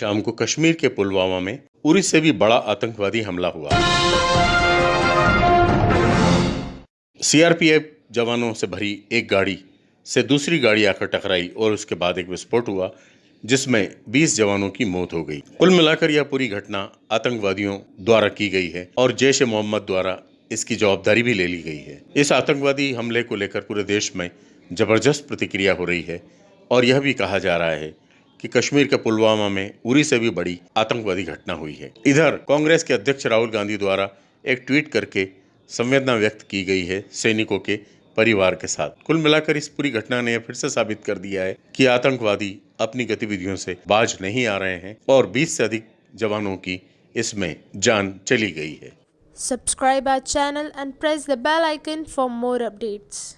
शाम को कश्मीर के पुलवामा में उरी से भी बड़ा आतंकवादी हमला हुआ। सीआरपीएफ जवानों से भरी एक गाड़ी से दूसरी गाड़ी आकर टकराई और उसके बाद एक विस्फोट हुआ, जिसमें 20 जवानों की मौत हो गई। कुल मिलाकर यह पूरी घटना आतंकवादियों द्वारा की गई है और जैश ए मोहम्मद द्वारा इसकी जवाबदारी भी ले ली गई है। इस आतंकवादी हमले को लेकर पूरे देश में ज़बरदस्त प्रतिक्रिया हो रही है और यह भी कहा जा रहा है कि कश्मीर के पुलवामा में उरी से भी बड़ी आतंकवादी घटना हुई है। इधर कांग्रेस के अध्यक्ष राहुल गांधी द्वारा एक ट्वीट करके संवेदना व्यक्त की गई है सैनिकों के परिवार के साथ। कुल मिलाकर इस पूरी घटना ने फिर से साबित कर दिया है कि आतंकवादी अपनी गतिविधियों से बाज नहीं आ रहे हैं और 20 से अधिक जवानों की इसमें जान चली गई है। Subscribe our channel and press the bell icon for more updates.